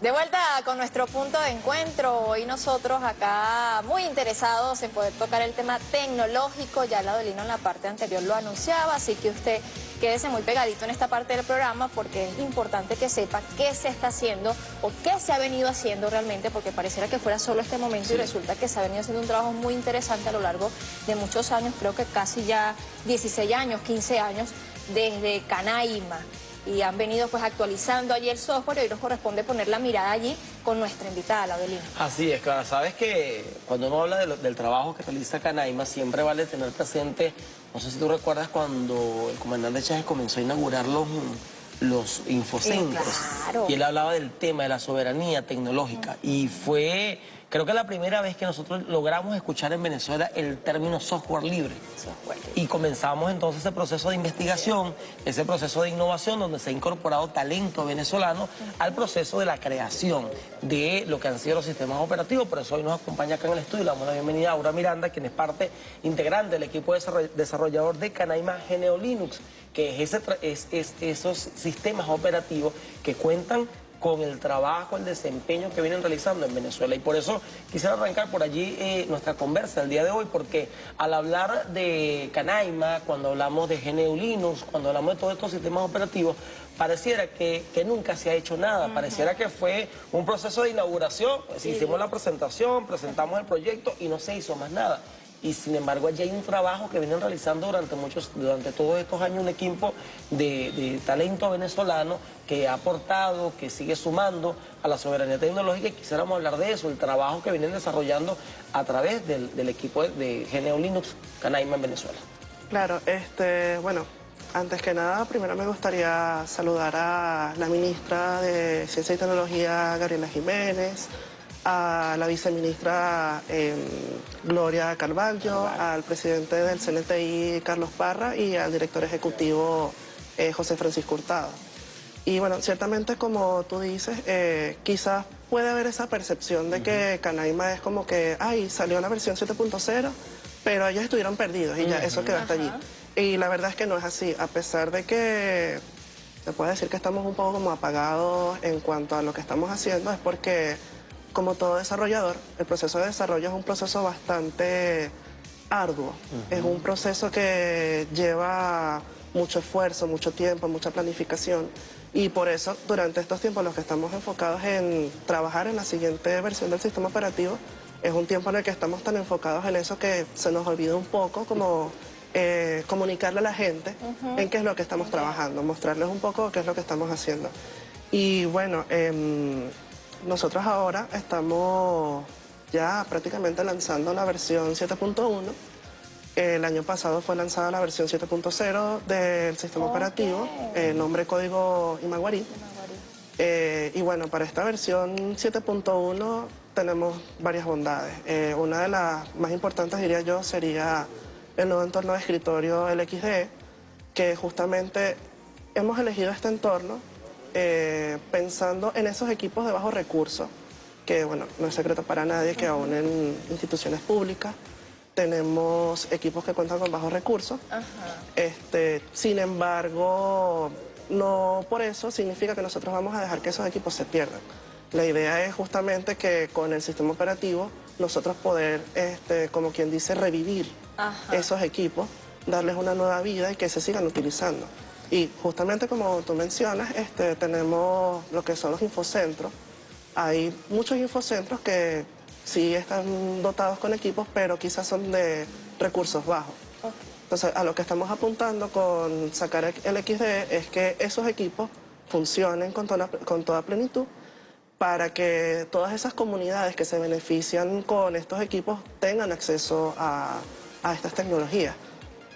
De vuelta con nuestro punto de encuentro, hoy nosotros acá muy interesados en poder tocar el tema tecnológico, ya la Dolino en la parte anterior lo anunciaba, así que usted quédese muy pegadito en esta parte del programa porque es importante que sepa qué se está haciendo o qué se ha venido haciendo realmente, porque pareciera que fuera solo este momento y resulta que se ha venido haciendo un trabajo muy interesante a lo largo de muchos años, creo que casi ya 16 años, 15 años, desde Canaima y han venido pues actualizando allí el software y hoy nos corresponde poner la mirada allí con nuestra invitada, Laudelina. Así es, claro. Sabes que cuando uno habla del trabajo que realiza Canaima, siempre vale tener presente, no sé si tú recuerdas cuando el comandante Chávez comenzó a inaugurar los, los infocentros. Y él hablaba del tema de la soberanía tecnológica. Y fue Creo que es la primera vez que nosotros logramos escuchar en Venezuela el término software libre. Y comenzamos entonces ese proceso de investigación, ese proceso de innovación donde se ha incorporado talento venezolano al proceso de la creación de lo que han sido los sistemas operativos. Por eso hoy nos acompaña acá en el estudio. Le damos la bienvenida a Aura Miranda, quien es parte integrante del equipo desarrollador de Canaima Geneo Linux, que es, ese, es esos sistemas operativos que cuentan con el trabajo, el desempeño que vienen realizando en Venezuela. Y por eso quisiera arrancar por allí eh, nuestra conversa el día de hoy, porque al hablar de Canaima, cuando hablamos de GNU Linux, cuando hablamos de todos estos sistemas operativos, pareciera que, nunca se ha hecho nada, pareciera que fue un proceso de inauguración, pues, hicimos la presentación, presentamos el proyecto y no se hizo más nada y sin embargo allí hay un trabajo que vienen realizando durante muchos, durante todos estos años un equipo de, talento venezolano que ha aportado, que sigue sumando a la soberanía tecnológica y quisiéramos hablar de eso, el trabajo que vienen desarrollando a través del, equipo de Geneo Linux Canaima en Venezuela. Claro, este, bueno, antes que nada, primero me gustaría saludar a la ministra de Ciencia y Tecnología, Gabriela Jiménez, a la viceministra em, Gloria Carvalho, al presidente del CNTI Carlos Parra y al director ejecutivo eh, José Francisco Hurtado. Y bueno, ciertamente como tú dices, eh, quizás puede haber esa percepción de que Canaima es como que, ay, salió la versión 7.0, pero ellos estuvieron perdidos y ya eso quedó hasta allí. Y la verdad es que no es así, a pesar de que se puede decir que estamos un poco como apagados en cuanto a lo que estamos haciendo, es porque como todo desarrollador, el proceso de desarrollo es un proceso bastante arduo. Es un proceso que lleva mucho esfuerzo, mucho tiempo, mucha planificación. Y por eso, durante estos tiempos, los que estamos enfocados en trabajar en la siguiente versión del sistema operativo, es un tiempo en el que estamos tan enfocados en eso que se nos olvida un poco como eh, comunicarle a la gente en qué es lo que estamos trabajando, mostrarles un poco qué es lo que estamos haciendo. Y bueno, em, nosotros ahora estamos ya prácticamente lanzando la versión 7.1. El año pasado fue lanzada la versión 7.0 del sistema operativo, el nombre código Imaguarí. Eh, y bueno, para esta versión 7.1 tenemos varias bondades. Eh, una de las más importantes, diría yo, sería el nuevo entorno de escritorio LXD, que justamente hemos elegido este entorno eh, pensando en esos equipos de bajo recurso, que bueno, no es secreto para nadie que aún en instituciones públicas tenemos equipos que cuentan con bajos recursos. Este, sin embargo, no por eso significa que nosotros vamos a dejar que esos equipos se pierdan. La idea es justamente que con el sistema operativo nosotros poder, este, como quien dice, revivir esos equipos, darles una nueva vida y que se sigan utilizando. Y justamente como tú mencionas, este, tenemos lo que son los infocentros. Hay muchos infocentros que sí están dotados con equipos, pero quizás son de recursos bajos. Entonces, a lo que estamos apuntando con sacar el XD es que esos equipos funcionen con toda, con toda plenitud para que todas esas comunidades que se benefician con estos equipos tengan acceso a, a estas tecnologías.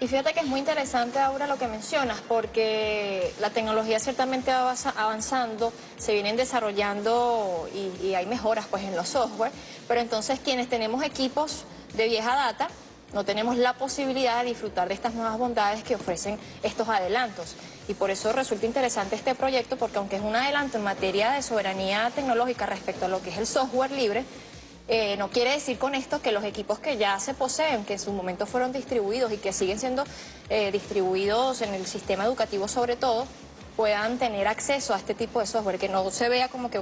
Y fíjate que es muy interesante ahora lo que mencionas, porque la tecnología ciertamente va avanzando, se vienen desarrollando y, hay mejoras pues en los software, pero entonces quienes tenemos equipos de vieja data, no tenemos la posibilidad de disfrutar de estas nuevas bondades que ofrecen estos adelantos. Y por eso resulta interesante este proyecto, porque aunque es un adelanto en materia de soberanía tecnológica respecto a lo que es el software libre, eh, no quiere decir con esto que los equipos que ya se poseen, que en su momento fueron distribuidos y que siguen siendo eh, distribuidos en el sistema educativo sobre todo, puedan tener acceso a este tipo de software, que no se vea como que,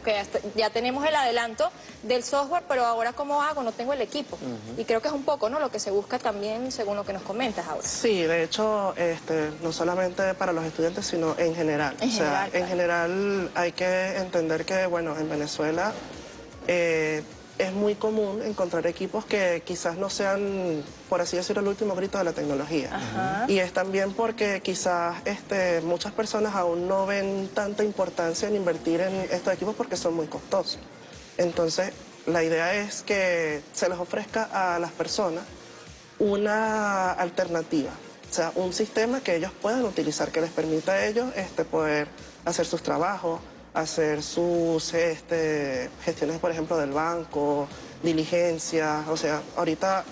ya tenemos el adelanto del software, pero ahora ¿cómo hago? No tengo el equipo. Y creo que es un poco, ¿no? Lo que se busca también, según lo que nos comentas ahora. Sí, de hecho, este, no solamente para los estudiantes, sino en general. En o sea, general, en general hay que entender que, bueno, en Venezuela eh, es muy común encontrar equipos que quizás no sean, por así decirlo, el último grito de la tecnología. Ajá. Y es también porque quizás este, muchas personas aún no ven tanta importancia en invertir en estos equipos porque son muy costosos. Entonces, la idea es que se les ofrezca a las personas una alternativa, o sea, un sistema que ellos puedan utilizar, que les permita a ellos este, poder hacer sus trabajos, hacer sus este, gestiones, por ejemplo, del banco, diligencias, o sea, ahorita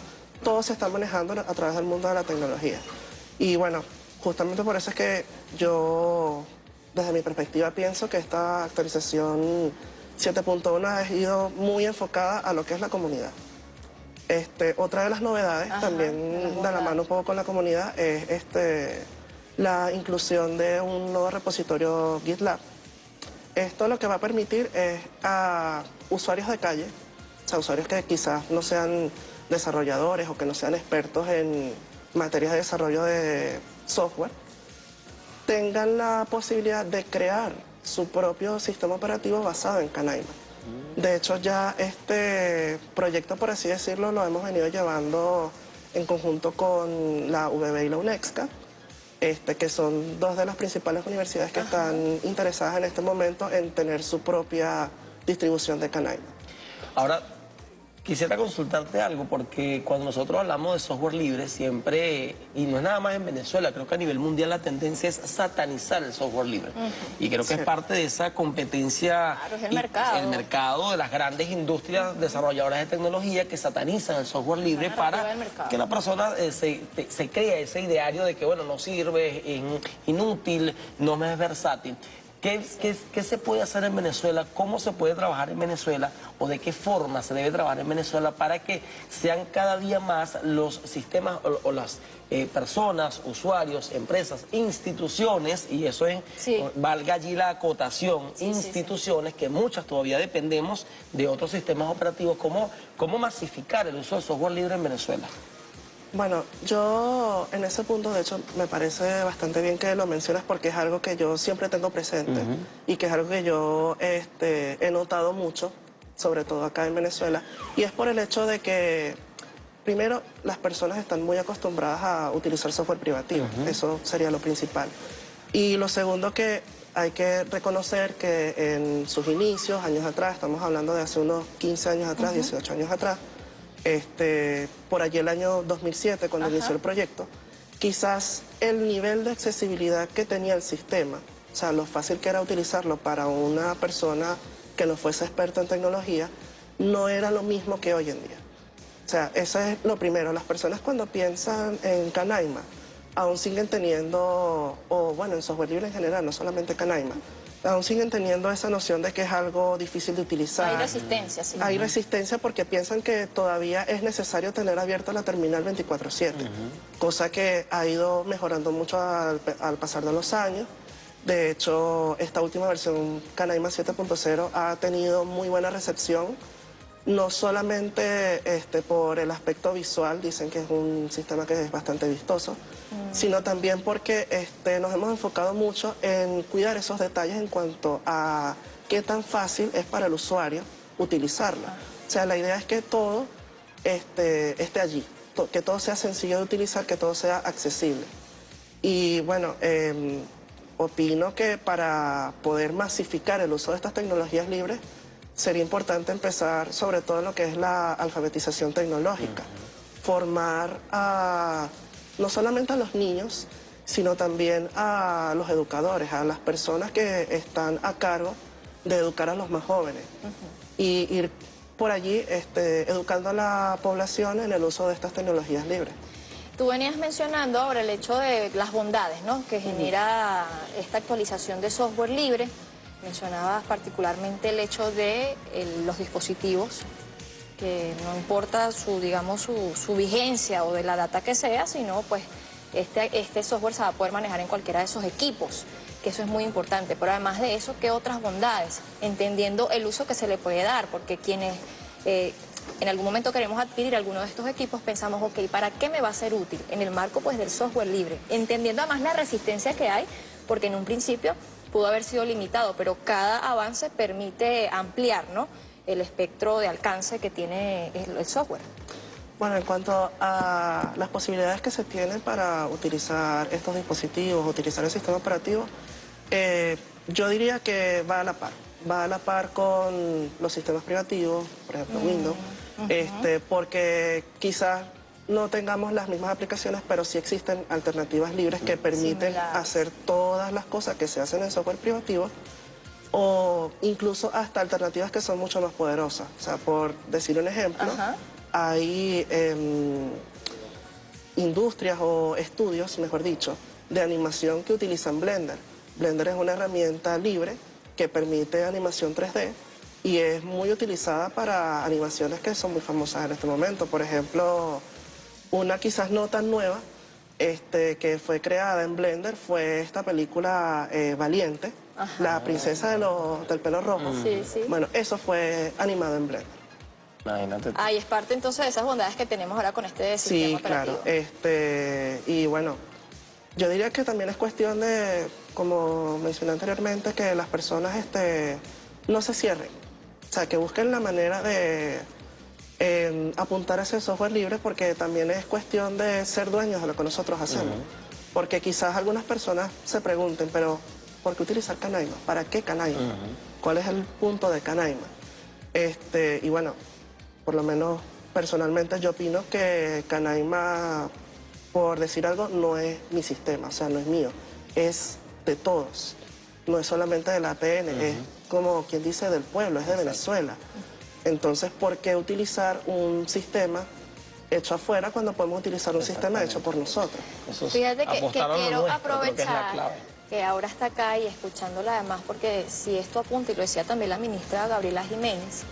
todo se está manejando a través del mundo de la tecnología. Y bueno, justamente por eso es que yo, desde mi perspectiva, pienso que esta actualización 7.1 ha ido muy enfocada a lo que es la comunidad. Este, otra de las novedades, Ajá, también de la mano un poco con la comunidad, es este, la inclusión de un nuevo repositorio GitLab. Esto lo que va a permitir es a usuarios de calle, o sea, usuarios que quizás no sean desarrolladores o que no sean expertos en materias de desarrollo de software, tengan la posibilidad de crear su propio sistema operativo basado en Canaima. De hecho, ya este proyecto, por así decirlo, lo hemos venido llevando en conjunto con la VB y la UNEXCA, este, que son dos de las principales universidades que están interesadas en este momento en tener su propia distribución de Canaima. Ahora, quisiera consultarte algo, porque cuando nosotros hablamos de software libre, siempre, y no es nada más en Venezuela, creo que a nivel mundial la tendencia es satanizar el software libre. Y creo que es parte de esa competencia. Claro, es el y- mercado. El mercado de las grandes industrias desarrolladoras de tecnología que satanizan el software libre para que la persona eh, se, te- se crea ese ideario de que, bueno, no sirve, es in- inútil, no me es versátil. ¿Qué, qué, qué se puede hacer en Venezuela? ¿Cómo se puede trabajar en Venezuela? ¿O de qué forma se debe trabajar en Venezuela para que sean cada día más los sistemas o, o las eh, personas, usuarios, empresas, instituciones, y eso es, Sí. valga allí la acotación, Sí, sí, sí. instituciones que muchas todavía dependemos de otros sistemas operativos, ¿cómo, cómo masificar el uso del software libre en Venezuela? Bueno, yo en ese punto, de hecho, me parece bastante bien que lo mencionas porque es algo que yo siempre tengo presente y que es algo que yo este, he notado mucho, sobre todo acá en Venezuela, y es por el hecho de que, primero, las personas están muy acostumbradas a utilizar software privativo, eso sería lo principal. Y lo segundo que hay que reconocer que en sus inicios, años atrás, estamos hablando de hace unos 15 años atrás, 18 años atrás, este, por allí el año 2007, cuando Ajá. inició el proyecto, quizás el nivel de accesibilidad que tenía el sistema, o sea, lo fácil que era utilizarlo para una persona que no fuese experta en tecnología, no era lo mismo que hoy en día. O sea, eso es lo primero. Las personas cuando piensan en Canaima, aún siguen teniendo, o bueno, en software libre en general, no solamente Canaima, aún siguen teniendo esa noción de que es algo difícil de utilizar. Hay resistencia, sí. Hay resistencia porque piensan que todavía es necesario tener abierta la terminal 24/7, cosa que ha ido mejorando mucho al, al pasar de los años. De hecho, esta última versión Canaima 7.0 ha tenido muy buena recepción, no solamente este, por el aspecto visual, dicen que es un sistema que es bastante vistoso, sino también porque este, nos hemos enfocado mucho en cuidar esos detalles en cuanto a qué tan fácil es para el usuario utilizarlo. O sea, la idea es que todo este, esté allí, to- que todo sea sencillo de utilizar, que todo sea accesible. Y bueno, eh, opino que para poder masificar el uso de estas tecnologías libres, sería importante empezar sobre todo en lo que es la alfabetización tecnológica. Formar a, no solamente a los niños, sino también a los educadores, a las personas que están a cargo de educar a los más jóvenes. Y ir por allí este, educando a la población en el uso de estas tecnologías libres. Tú venías mencionando ahora el hecho de las bondades ¿no? que genera esta actualización de software libre. Mencionabas particularmente el hecho de el- los dispositivos, que no importa su, digamos, su, su vigencia o de la data que sea, sino pues este, este software se va a poder manejar en cualquiera de esos equipos. que eso es muy importante. Pero además de eso, ¿qué otras bondades? Entendiendo el uso que se le puede dar, porque quienes eh, en algún momento queremos adquirir alguno de estos equipos, pensamos, ok, ¿para qué me va a ser útil? En el marco pues del software libre, entendiendo además la resistencia que hay, porque en un principio pudo haber sido limitado, pero cada avance permite ampliar ¿no? el espectro de alcance que tiene el software. Bueno, en cuanto a las posibilidades que se tienen para utilizar estos dispositivos, utilizar el sistema operativo, eh, yo diría que va a la par. Va a la par con los sistemas privativos, por ejemplo mm, Windows, este, porque quizás no tengamos las mismas aplicaciones, pero sí existen alternativas libres que permiten hacer todas las cosas que se hacen en software privativo o incluso hasta alternativas que son mucho más poderosas. O sea, por decir un ejemplo, hay em, industrias o estudios, mejor dicho, de animación que utilizan Blender. Blender es una herramienta libre que permite animación 3D y es muy utilizada para animaciones que son muy famosas en este momento. Por ejemplo, una quizás no tan nueva, este, que fue creada en Blender, fue esta película eh, Valiente, la princesa del pelo rojo. Bueno, eso fue animado en Blender. Imagínate. Ahí es parte entonces de esas bondades que tenemos ahora con este sistema Sí, claro. Este, y bueno, yo diría que también es cuestión de, como mencioné anteriormente, que las personas este, no se cierren. O sea, que busquen la manera de apuntar a ese software libre porque también es cuestión de ser dueños de lo que nosotros hacemos. Porque quizás algunas personas se pregunten, pero ¿por qué utilizar Canaima? ¿Para qué Canaima? ¿Cuál es el punto de Canaima? Este, y bueno, por lo menos personalmente yo opino que Canaima, por decir algo, no es mi sistema, o sea, no es mío, es de todos. No es solamente del APN, es como quien dice del pueblo, es de Venezuela. Entonces, ¿por qué utilizar un sistema hecho afuera cuando podemos utilizar un sistema hecho por nosotros? Fíjate que, quiero aprovechar que, ahora está acá y escuchándola además, porque si esto apunta, y lo decía también la ministra Gabriela Jiménez,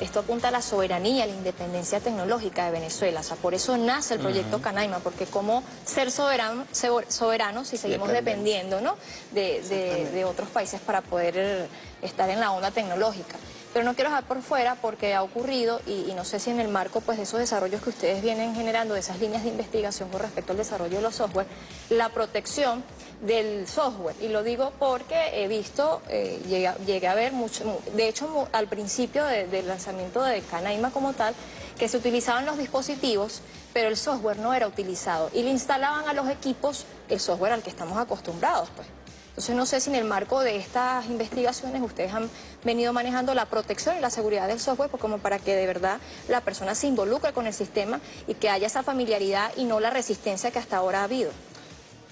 esto apunta a la soberanía, a la independencia tecnológica de Venezuela. O sea, por eso nace el proyecto Canaima, porque como ser soberano, soberanos si seguimos dependiendo ¿no? de, otros países para poder estar en la onda tecnológica. Pero no quiero dejar por fuera porque ha ocurrido, y, no sé si en el marco pues, de esos desarrollos que ustedes vienen generando, de esas líneas de investigación con respecto al desarrollo de los software, la protección del software. Y lo digo porque he visto, eh, llegué, a ver mucho, de hecho al principio del lanzamiento de Canaima como tal, que se utilizaban los dispositivos, pero el software no era utilizado. Y le instalaban a los equipos el software al que estamos acostumbrados. pues. Entonces no sé si en el marco de estas investigaciones ustedes han venido manejando la protección y la seguridad del software pues como para que de verdad la persona se involucre con el sistema y que haya esa familiaridad y no la resistencia que hasta ahora ha habido.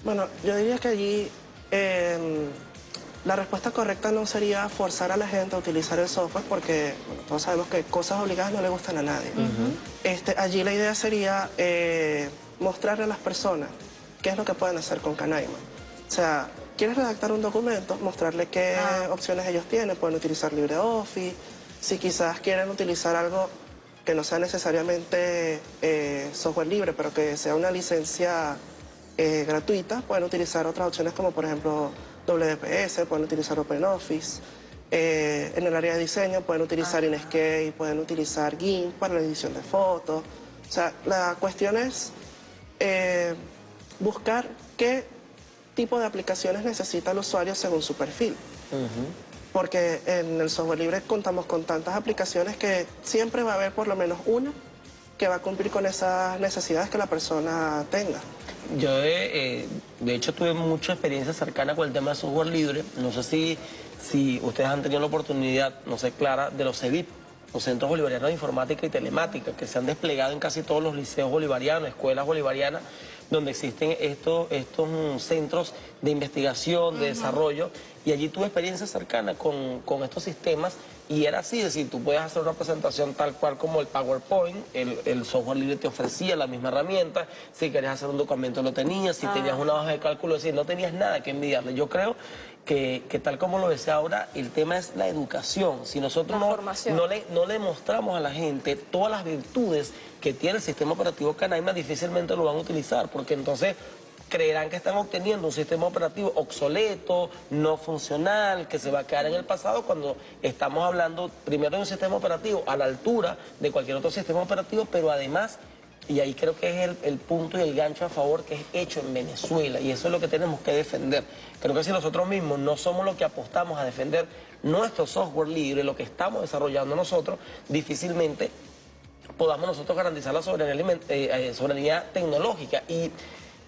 Bueno, yo diría que allí em, la respuesta correcta no sería forzar a la gente a utilizar el software porque todos sabemos que cosas obligadas no le gustan a nadie. este, allí la idea sería eh, mostrarle a las personas qué es lo que pueden hacer con Canaima. O sea, quieres redactar un documento, mostrarle qué ah. opciones ellos tienen, pueden utilizar LibreOffice, si quizás quieren utilizar algo que no sea necesariamente eh, software libre, pero que sea una licencia eh, gratuita, pueden utilizar otras opciones como por ejemplo WPS, pueden utilizar OpenOffice. Eh, en el área de diseño pueden utilizar ah. Inkscape, pueden utilizar GIMP para la edición de fotos. O sea, la cuestión es buscar qué tipo de aplicaciones necesita el usuario según su perfil. Porque en el software libre contamos con tantas aplicaciones que siempre va a haber por lo menos una que va a cumplir con esas necesidades que la persona tenga. Yo, eh, de hecho, tuve mucha experiencia cercana con el tema de software libre. No sé si, si ustedes han tenido la oportunidad, no sé, Clara, de los CEBIP, los Centros Bolivarianos de Informática y Telemática, que se han desplegado en casi todos los liceos bolivarianos, escuelas bolivarianas, donde existen estos, estos mm, centros de investigación, de desarrollo, y allí tuve experiencia cercana con, estos sistemas y era así, es decir, tú puedes hacer una presentación tal cual como el PowerPoint, el, software libre te ofrecía la misma herramienta, si querías hacer un documento lo tenías, si tenías ah. una hoja de cálculo, es decir, no tenías nada que envidiarle. Yo creo que, tal como lo decía ahora, el tema es la educación. Si nosotros no, no, le, no le mostramos a la gente todas las virtudes que tiene el sistema operativo Canaima, difícilmente lo van a utilizar, porque entonces creerán que están obteniendo un sistema operativo obsoleto, no funcional, que se va a quedar en el pasado cuando estamos hablando primero de un sistema operativo a la altura de cualquier otro sistema operativo, pero además, y ahí creo que es el, punto y el gancho a favor que es hecho en Venezuela, y eso es lo que tenemos que defender. Creo que si nosotros mismos no somos los que apostamos a defender nuestro software libre, lo que estamos desarrollando nosotros, difícilmente podamos nosotros garantizar la soberanía, eh, eh, soberanía tecnológica. Y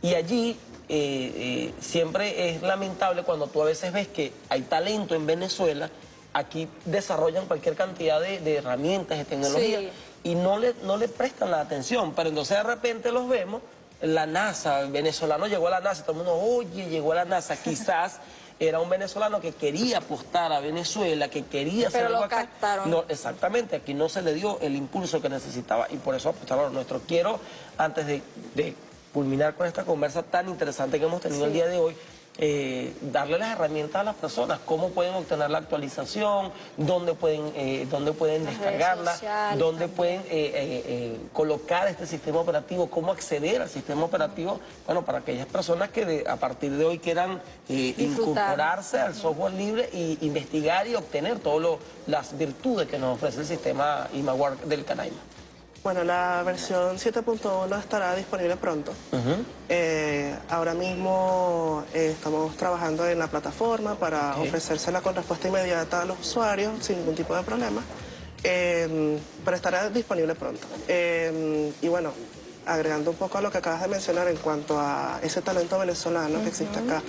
y allí eh, eh, siempre es lamentable cuando tú a veces ves que hay talento en Venezuela, aquí desarrollan cualquier cantidad de, herramientas, de tecnología, y no le, no le prestan la atención, pero entonces de repente los vemos, la NASA, el venezolano llegó a la NASA, todo el mundo, oye, llegó a la NASA, quizás... era un venezolano que quería apostar a Venezuela, que quería hacer Pero lo captaron. No, exactamente, aquí no se le dio el impulso que necesitaba y por eso apostaron a nuestro. Quiero, antes de culminar con esta conversa tan interesante que hemos tenido el día de hoy, eh, darle las herramientas a las personas, cómo pueden obtener la actualización, dónde pueden, eh, dónde pueden descargarla, dónde pueden eh, colocar este sistema operativo, cómo acceder al sistema operativo, bueno, para aquellas personas que a partir de hoy quieran incorporarse al software libre e investigar y obtener todas las virtudes que nos ofrece el sistema IMAWAR del Canaima. Bueno, la versión 7.1 estará disponible pronto. Eh, ahora mismo eh, estamos trabajando en la plataforma para ofrecérsela con respuesta inmediata a los usuarios sin ningún tipo de problema. Eh, pero estará disponible pronto. y bueno, agregando un poco a lo que acabas de mencionar en cuanto a ese talento venezolano que existe acá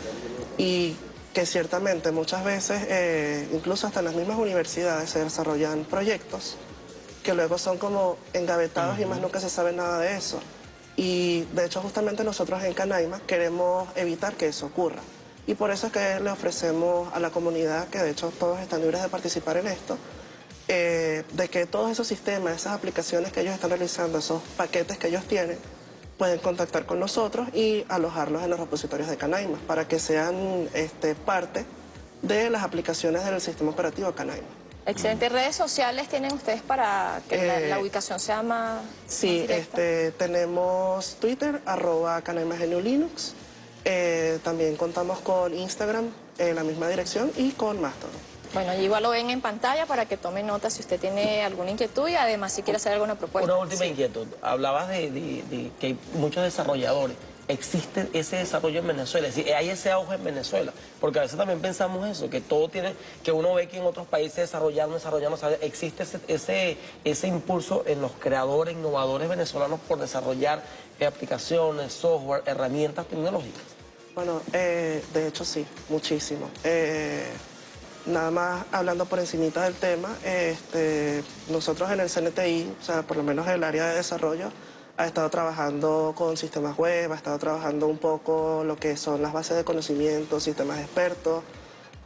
y que ciertamente muchas veces, incluso hasta en las mismas universidades, se desarrollan proyectos que luego son como engavetados y más nunca se sabe nada de eso. Y de hecho justamente nosotros en Canaima queremos evitar que eso ocurra. Y por eso es que le ofrecemos a la comunidad, que de hecho todos están libres de participar en esto, eh, de que todos esos sistemas, esas aplicaciones que ellos están realizando, esos paquetes que ellos tienen, pueden contactar con nosotros y alojarlos en los repositorios de Canaima para que sean este, parte de las aplicaciones del sistema operativo Canaima. Excelente. ¿Redes sociales tienen ustedes para que la, eh, ubicación sea más Sí, este, tenemos Twitter, arroba Linux. Eh, también contamos con Instagram en la misma dirección y con Mastodon. Bueno, igual lo ven en pantalla para que tome nota si usted tiene alguna inquietud y además si quiere hacer alguna propuesta. Una última inquietud. Hablabas de que hay muchos desarrolladores existe ese desarrollo en Venezuela, es decir, hay ese auge en Venezuela, porque a veces también pensamos eso, que todo tiene, que uno ve que en otros países desarrollando, desarrollando, existe ese, ese, impulso en los creadores, innovadores venezolanos por desarrollar aplicaciones, software, herramientas tecnológicas. Bueno, eh, de hecho sí, muchísimo. Eh, nada más hablando por encimita del tema, este, nosotros en el CNTI, o sea, por lo menos en el área de desarrollo, ha estado trabajando con sistemas web, ha estado trabajando un poco lo que son las bases de conocimiento, sistemas expertos,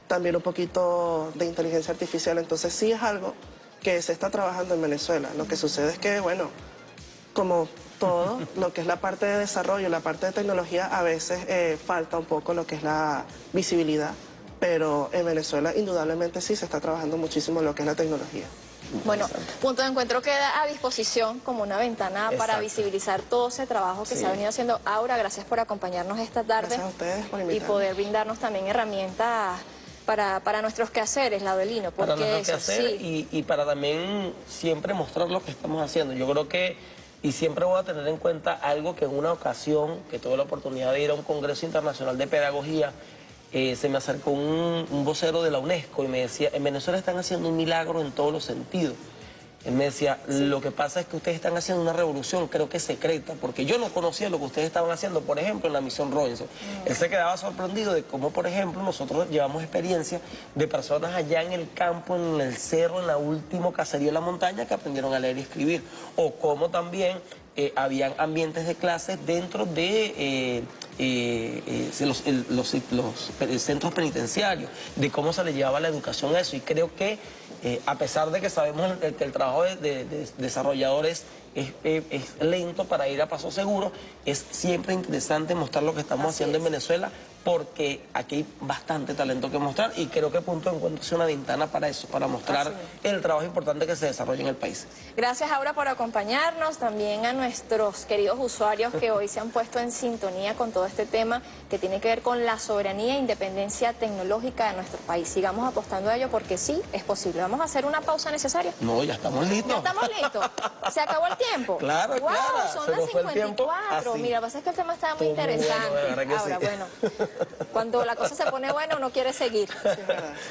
también un poquito de inteligencia artificial. Entonces sí es algo que se está trabajando en Venezuela. Lo que sucede es que, bueno, como todo, lo que es la parte de desarrollo, la parte de tecnología, a veces eh, falta un poco lo que es la visibilidad, pero en Venezuela indudablemente sí se está trabajando muchísimo lo que es la tecnología. Bueno, Punto de Encuentro queda a disposición como una ventana para visibilizar todo ese trabajo que se ha venido haciendo. Aura, gracias por acompañarnos esta tarde. Y poder brindarnos también herramientas para, para nuestros quehaceres, la Porque para nuestros quehaceres y, y para también siempre mostrar lo que estamos haciendo. Yo creo que y siempre voy a tener en cuenta algo que en una ocasión, que tuve la oportunidad de ir a un Congreso Internacional de Pedagogía, eh, se me acercó un, vocero de la UNESCO y me decía, en Venezuela están haciendo un milagro en todos los sentidos. Él me decía, lo que pasa es que ustedes están haciendo una revolución, creo que secreta, porque yo no conocía lo que ustedes estaban haciendo, por ejemplo, en la misión Robinson. Él se quedaba sorprendido de cómo, por ejemplo, nosotros llevamos experiencia de personas allá en el campo, en el cerro, en la última cacería de la montaña, que aprendieron a leer y escribir. O cómo también eh, habían ambientes de clases dentro de... Eh, eh, los, centros penitenciarios, de cómo se le llevaba la educación a eso. Y creo que, eh, a pesar de que sabemos que el, trabajo de, desarrolladores es, lento para ir a paso seguro, es siempre interesante mostrar lo que estamos haciendo en Venezuela porque aquí hay bastante talento que mostrar y creo que Punto de Encuentro es una ventana para eso, para mostrar el trabajo importante que se desarrolla en el país. Gracias, Aura, por acompañarnos. También a nuestros queridos usuarios que hoy se han puesto en sintonía con todo este tema que tiene que ver con la soberanía e independencia tecnológica de nuestro país. Sigamos apostando a ello porque sí, es posible. Vamos a hacer una pausa necesaria. No, ya estamos listos. Ya estamos listos. Se acabó el tiempo. Claro, wow, claro. Son Se las nos fue el tiempo 54. así. Mira, pasa es que el tema estaba muy bueno, interesante. que Ahora, sí. bueno, cuando la cosa se pone buena, uno quiere seguir.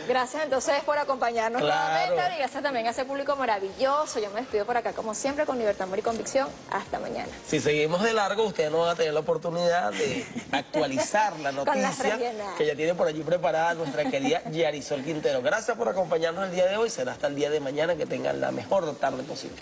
Gracias entonces por acompañarnos Claro. nuevamente y gracias también a ese público maravilloso. Yo me despido por acá como siempre con libertad, amor y convicción. Hasta mañana. Si seguimos de largo, ustedes no van a tener la oportunidad de actualizar la noticia que ya tiene por allí preparada nuestra querida Yarisol Quintero. Gracias por acompañarnos el día de hoy. Será hasta el día de mañana que tengan la mejor tarde posible.